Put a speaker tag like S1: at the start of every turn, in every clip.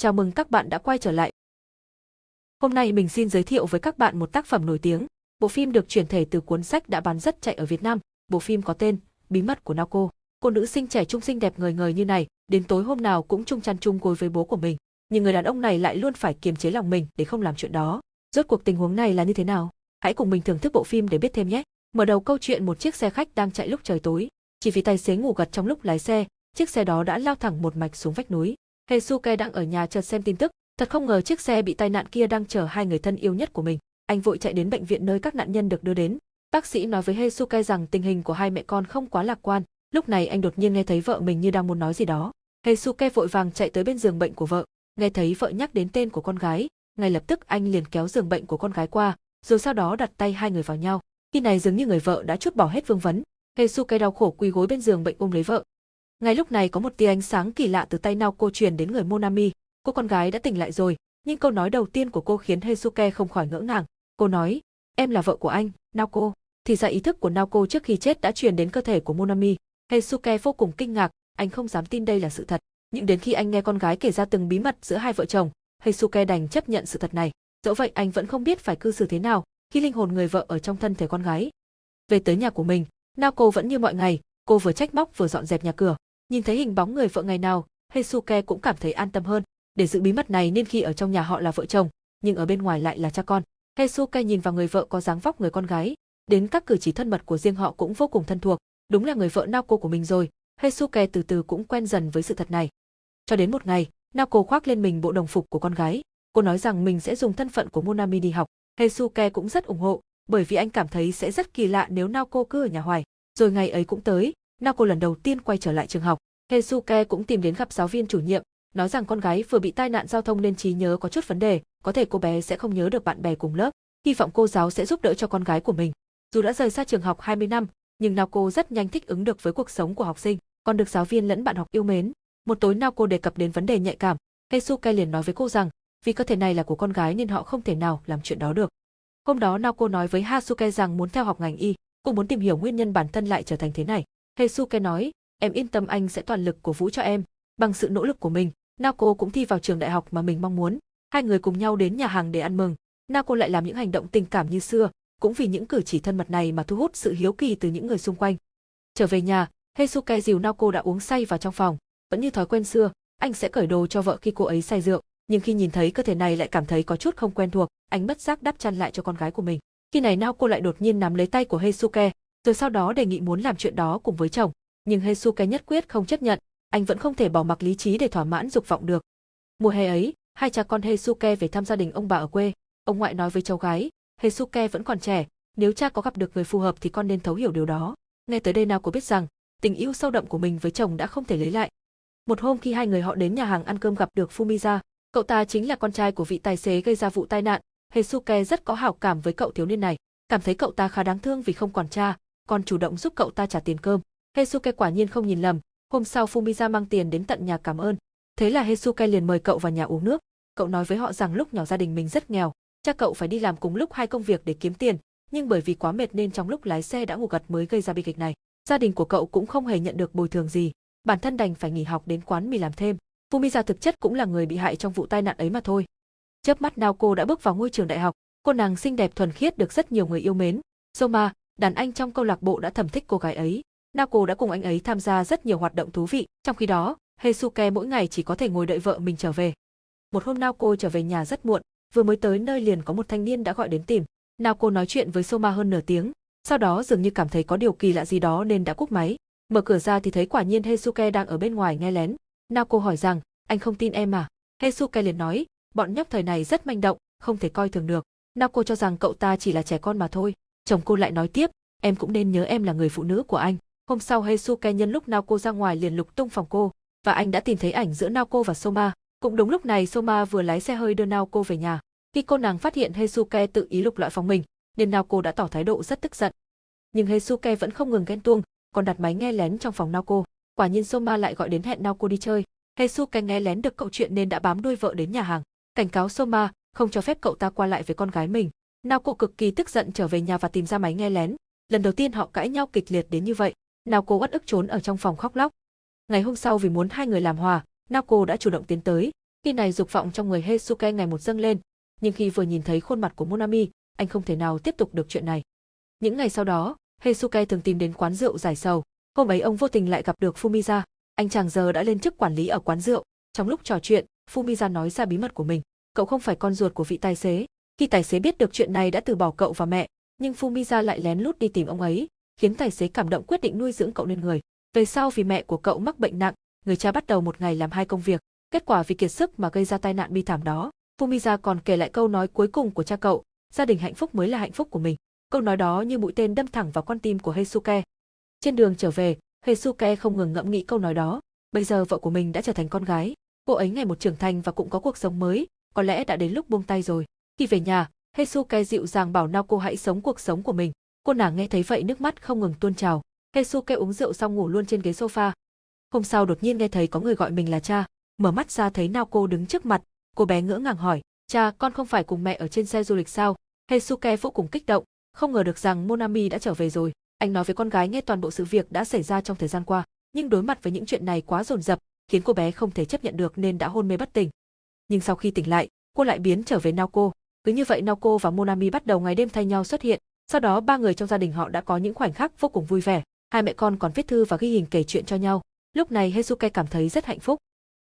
S1: Chào mừng các bạn đã quay trở lại. Hôm nay mình xin giới thiệu với các bạn một tác phẩm nổi tiếng. Bộ phim được chuyển thể từ cuốn sách đã bán rất chạy ở Việt Nam. Bộ phim có tên Bí mật của Naoko. Cô nữ sinh trẻ trung xinh đẹp ngời ngời như này, đến tối hôm nào cũng chung chăn chung gối với bố của mình. Nhưng người đàn ông này lại luôn phải kiềm chế lòng mình để không làm chuyện đó. Rốt cuộc tình huống này là như thế nào? Hãy cùng mình thưởng thức bộ phim để biết thêm nhé. Mở đầu câu chuyện một chiếc xe khách đang chạy lúc trời tối. Chỉ vì tài xế ngủ gật trong lúc lái xe, chiếc xe đó đã lao thẳng một mạch xuống vách núi. Heisuke đang ở nhà chợt xem tin tức, thật không ngờ chiếc xe bị tai nạn kia đang chở hai người thân yêu nhất của mình. Anh vội chạy đến bệnh viện nơi các nạn nhân được đưa đến. Bác sĩ nói với Heisuke rằng tình hình của hai mẹ con không quá lạc quan. Lúc này anh đột nhiên nghe thấy vợ mình như đang muốn nói gì đó. Heisuke vội vàng chạy tới bên giường bệnh của vợ, nghe thấy vợ nhắc đến tên của con gái, ngay lập tức anh liền kéo giường bệnh của con gái qua, rồi sau đó đặt tay hai người vào nhau. Khi này dường như người vợ đã chút bỏ hết vương vấn, Heisuke đau khổ quỳ gối bên giường bệnh ôm lấy vợ, ngay lúc này có một tia ánh sáng kỳ lạ từ tay Naoko truyền đến người Monami. Cô con gái đã tỉnh lại rồi, nhưng câu nói đầu tiên của cô khiến Heisuke không khỏi ngỡ ngàng. Cô nói, em là vợ của anh, Naoko. Thì ra ý thức của Naoko trước khi chết đã truyền đến cơ thể của Monami. Heisuke vô cùng kinh ngạc, anh không dám tin đây là sự thật. Nhưng đến khi anh nghe con gái kể ra từng bí mật giữa hai vợ chồng, Heisuke đành chấp nhận sự thật này. Dẫu vậy anh vẫn không biết phải cư xử thế nào khi linh hồn người vợ ở trong thân thể con gái. Về tới nhà của mình, Naoko vẫn như mọi ngày, cô vừa trách móc vừa dọn dẹp nhà cửa. Nhìn thấy hình bóng người vợ ngày nào, Heisuke cũng cảm thấy an tâm hơn. Để giữ bí mật này nên khi ở trong nhà họ là vợ chồng, nhưng ở bên ngoài lại là cha con. Heisuke nhìn vào người vợ có dáng vóc người con gái, đến các cử chỉ thân mật của riêng họ cũng vô cùng thân thuộc. Đúng là người vợ Naoko của mình rồi. Heisuke từ từ cũng quen dần với sự thật này. Cho đến một ngày, Naoko khoác lên mình bộ đồng phục của con gái. Cô nói rằng mình sẽ dùng thân phận của Monami đi học. Heisuke cũng rất ủng hộ, bởi vì anh cảm thấy sẽ rất kỳ lạ nếu Naoko cứ ở nhà hoài. Rồi ngày ấy cũng tới, Naoko lần đầu tiên quay trở lại trường học. Heisuke cũng tìm đến gặp giáo viên chủ nhiệm, nói rằng con gái vừa bị tai nạn giao thông nên trí nhớ có chút vấn đề, có thể cô bé sẽ không nhớ được bạn bè cùng lớp. Hy vọng cô giáo sẽ giúp đỡ cho con gái của mình. Dù đã rời xa trường học 20 năm, nhưng Naoko rất nhanh thích ứng được với cuộc sống của học sinh, còn được giáo viên lẫn bạn học yêu mến. Một tối Naoko đề cập đến vấn đề nhạy cảm, Heisuke liền nói với cô rằng, vì cơ thể này là của con gái nên họ không thể nào làm chuyện đó được. Hôm đó Naoko nói với Hasuke rằng muốn theo học ngành y, cũng muốn tìm hiểu nguyên nhân bản thân lại trở thành thế này. Heisuke nói, em yên tâm anh sẽ toàn lực cổ vũ cho em. Bằng sự nỗ lực của mình, Naoko cũng thi vào trường đại học mà mình mong muốn. Hai người cùng nhau đến nhà hàng để ăn mừng. Naoko lại làm những hành động tình cảm như xưa, cũng vì những cử chỉ thân mật này mà thu hút sự hiếu kỳ từ những người xung quanh. Trở về nhà, Heisuke dìu Naoko đã uống say vào trong phòng. Vẫn như thói quen xưa, anh sẽ cởi đồ cho vợ khi cô ấy say rượu, nhưng khi nhìn thấy cơ thể này lại cảm thấy có chút không quen thuộc, anh bất giác đắp chăn lại cho con gái của mình. Khi này Naoko lại đột nhiên nắm lấy tay của Heisuke, rồi sau đó đề nghị muốn làm chuyện đó cùng với chồng, nhưng Heisuke nhất quyết không chấp nhận, anh vẫn không thể bỏ mặc lý trí để thỏa mãn dục vọng được. Mùa hè ấy, hai cha con Hesuke về thăm gia đình ông bà ở quê, ông ngoại nói với cháu gái, Hesuke vẫn còn trẻ, nếu cha có gặp được người phù hợp thì con nên thấu hiểu điều đó. Nghe tới đây nào có biết rằng, tình yêu sâu đậm của mình với chồng đã không thể lấy lại. Một hôm khi hai người họ đến nhà hàng ăn cơm gặp được Fumiza, cậu ta chính là con trai của vị tài xế gây ra vụ tai nạn, Hesuke rất có hảo cảm với cậu thiếu niên này, cảm thấy cậu ta khá đáng thương vì không còn cha, còn chủ động giúp cậu ta trả tiền cơm. Hesuke quả nhiên không nhìn lầm, hôm sau Fumiza mang tiền đến tận nhà cảm ơn. Thế là Hesuke liền mời cậu vào nhà uống nước. Cậu nói với họ rằng lúc nhỏ gia đình mình rất nghèo, cha cậu phải đi làm cùng lúc hai công việc để kiếm tiền, nhưng bởi vì quá mệt nên trong lúc lái xe đã ngủ gật mới gây ra bi kịch này. Gia đình của cậu cũng không hề nhận được bồi thường gì, bản thân đành phải nghỉ học đến quán mì làm thêm. Fumiza thực chất cũng là người bị hại trong vụ tai nạn ấy mà thôi. Chớp mắt Naoko đã bước vào ngôi trường đại học, cô nàng xinh đẹp thuần khiết được rất nhiều người yêu mến. Soma, đàn anh trong câu lạc bộ đã thầm thích cô gái ấy. Naoko đã cùng anh ấy tham gia rất nhiều hoạt động thú vị, trong khi đó, Heisuke mỗi ngày chỉ có thể ngồi đợi vợ mình trở về. Một hôm Naoko trở về nhà rất muộn, vừa mới tới nơi liền có một thanh niên đã gọi đến tìm. Naoko nói chuyện với Soma hơn nửa tiếng, sau đó dường như cảm thấy có điều kỳ lạ gì đó nên đã cúp máy. Mở cửa ra thì thấy quả nhiên Heisuke đang ở bên ngoài nghe lén. Naoko hỏi rằng, anh không tin em à? Heisuke liền nói, bọn nhóc thời này rất manh động, không thể coi thường được. Naoko cho rằng cậu ta chỉ là trẻ con mà thôi. Chồng cô lại nói tiếp, em cũng nên nhớ em là người phụ nữ của anh. Hôm sau Heisuke nhân lúc Naoko ra ngoài liền lục tung phòng cô, và anh đã tìm thấy ảnh giữa Naoko và Soma. Cũng đúng lúc này Soma vừa lái xe hơi đưa Naoko về nhà. Khi cô nàng phát hiện Heisuke tự ý lục loại phòng mình, nên Naoko đã tỏ thái độ rất tức giận. Nhưng Heisuke vẫn không ngừng ghen tuông, còn đặt máy nghe lén trong phòng Naoko. Quả nhiên Soma lại gọi đến hẹn Naoko đi chơi. Heisuke nghe lén được câu chuyện nên đã bám đuôi vợ đến nhà hàng, cảnh cáo Soma không cho phép cậu ta qua lại với con gái mình. Naoko cực kỳ tức giận trở về nhà và tìm ra máy nghe lén. Lần đầu tiên họ cãi nhau kịch liệt đến như vậy. Naoko uất ức trốn ở trong phòng khóc lóc. Ngày hôm sau vì muốn hai người làm hòa, Naoko đã chủ động tiến tới, Khi này dục vọng trong người Heisuke ngày một dâng lên, nhưng khi vừa nhìn thấy khuôn mặt của Monami, anh không thể nào tiếp tục được chuyện này. Những ngày sau đó, Heisuke thường tìm đến quán rượu giải sầu. Hôm ấy ông vô tình lại gặp được Fumiza. Anh chàng giờ đã lên chức quản lý ở quán rượu. Trong lúc trò chuyện, Fumiza nói ra bí mật của mình. Cậu không phải con ruột của vị tài xế. Khi tài xế biết được chuyện này đã từ bỏ cậu và mẹ, nhưng Fumiza lại lén lút đi tìm ông ấy, khiến tài xế cảm động quyết định nuôi dưỡng cậu lên người. Về sau vì mẹ của cậu mắc bệnh nặng, người cha bắt đầu một ngày làm hai công việc. Kết quả vì kiệt sức mà gây ra tai nạn bi thảm đó. Fumiza còn kể lại câu nói cuối cùng của cha cậu, gia đình hạnh phúc mới là hạnh phúc của mình. Câu nói đó như mũi tên đâm thẳng vào con tim của Heisuke. Trên đường trở về, Heisuke không ngừng ngẫm nghĩ câu nói đó. Bây giờ vợ của mình đã trở thành con gái, cô ấy ngày một trưởng thành và cũng có cuộc sống mới, có lẽ đã đến lúc buông tay rồi. Khi về nhà, Hesuke dịu dàng bảo Naoko hãy sống cuộc sống của mình. Cô nàng nghe thấy vậy nước mắt không ngừng tuôn trào. Hesuke uống rượu xong ngủ luôn trên ghế sofa. Hôm sau đột nhiên nghe thấy có người gọi mình là cha, mở mắt ra thấy Naoko đứng trước mặt, cô bé ngỡ ngàng hỏi, cha con không phải cùng mẹ ở trên xe du lịch sao? Hesuke vô cùng kích động, không ngờ được rằng Monami đã trở về rồi. Anh nói với con gái nghe toàn bộ sự việc đã xảy ra trong thời gian qua, nhưng đối mặt với những chuyện này quá dồn dập, khiến cô bé không thể chấp nhận được nên đã hôn mê bất tỉnh. Nhưng sau khi tỉnh lại, cô lại biến trở về Naoko. Cứ như vậy Naoko và Monami bắt đầu ngày đêm thay nhau xuất hiện. Sau đó ba người trong gia đình họ đã có những khoảnh khắc vô cùng vui vẻ. Hai mẹ con còn viết thư và ghi hình kể chuyện cho nhau. Lúc này Hezuke cảm thấy rất hạnh phúc.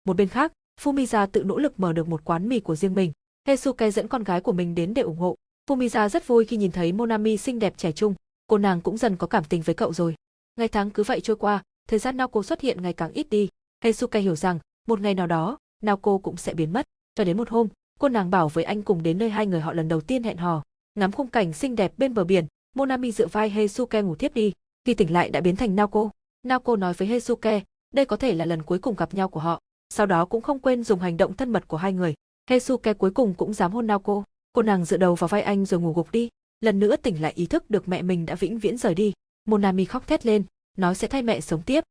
S1: Một bên khác, Fumiza tự nỗ lực mở được một quán mì của riêng mình. Hezuke dẫn con gái của mình đến để ủng hộ. Fumiza rất vui khi nhìn thấy Monami xinh đẹp trẻ trung, cô nàng cũng dần có cảm tình với cậu rồi. Ngày tháng cứ vậy trôi qua, thời gian Naoko xuất hiện ngày càng ít đi. Heisuke hiểu rằng, một ngày nào đó, Naoko cũng sẽ biến mất. Cho đến một hôm, cô nàng bảo với anh cùng đến nơi hai người họ lần đầu tiên hẹn hò. Ngắm khung cảnh xinh đẹp bên bờ biển, Monami dựa vai Heisuke ngủ thiếp đi. Khi tỉnh lại đã biến thành Naoko. Naoko nói với Heisuke, đây có thể là lần cuối cùng gặp nhau của họ. Sau đó cũng không quên dùng hành động thân mật của hai người. Heisuke cuối cùng cũng dám hôn Naoko. Cô nàng dựa đầu vào vai anh rồi ngủ gục đi. Lần nữa tỉnh lại ý thức được mẹ mình đã vĩnh viễn rời đi. Monami khóc thét lên, nói sẽ thay mẹ sống tiếp.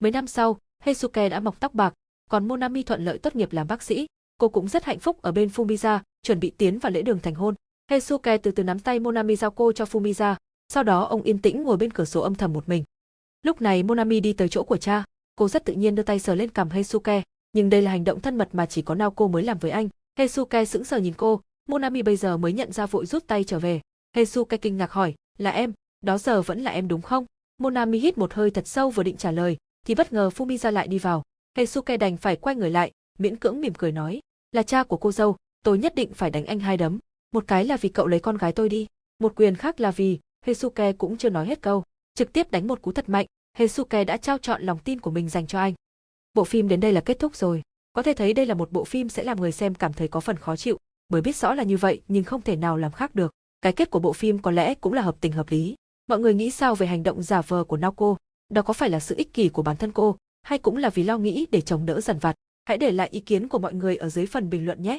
S1: Mấy năm sau, Heisuke đã mọc tóc bạc, còn Monami thuận lợi tốt nghiệp làm bác sĩ. Cô cũng rất hạnh phúc ở bên Fumiza, chuẩn bị tiến vào lễ đường thành hôn. Heisuke từ từ nắm tay Monami giao cô cho Fumiza, sau đó ông yên tĩnh ngồi bên cửa sổ âm thầm một mình. Lúc này Monami đi tới chỗ của cha, cô rất tự nhiên đưa tay sờ lên cằm Heisuke, nhưng đây là hành động thân mật mà chỉ có Naoko mới làm với anh. Heisuke sững sờ nhìn cô, Monami bây giờ mới nhận ra vội rút tay trở về. Heisuke kinh ngạc hỏi, là em, đó giờ vẫn là em đúng không? Monami hít một hơi thật sâu vừa định trả lời, thì bất ngờ Fumiza lại đi vào. Heisuke đành phải quay người lại, miễn cưỡng mỉm cười nói, là cha của cô dâu, tôi nhất định phải đánh anh hai đấm. Một cái là vì cậu lấy con gái tôi đi, một quyền khác là vì, Hesuke cũng chưa nói hết câu, trực tiếp đánh một cú thật mạnh, Hesuke đã trao chọn lòng tin của mình dành cho anh. Bộ phim đến đây là kết thúc rồi, có thể thấy đây là một bộ phim sẽ làm người xem cảm thấy có phần khó chịu, bởi biết rõ là như vậy nhưng không thể nào làm khác được. Cái kết của bộ phim có lẽ cũng là hợp tình hợp lý. Mọi người nghĩ sao về hành động giả vờ của Naoko? Đó có phải là sự ích kỷ của bản thân cô, hay cũng là vì lo nghĩ để chồng đỡ dần vặt? Hãy để lại ý kiến của mọi người ở dưới phần bình luận nhé.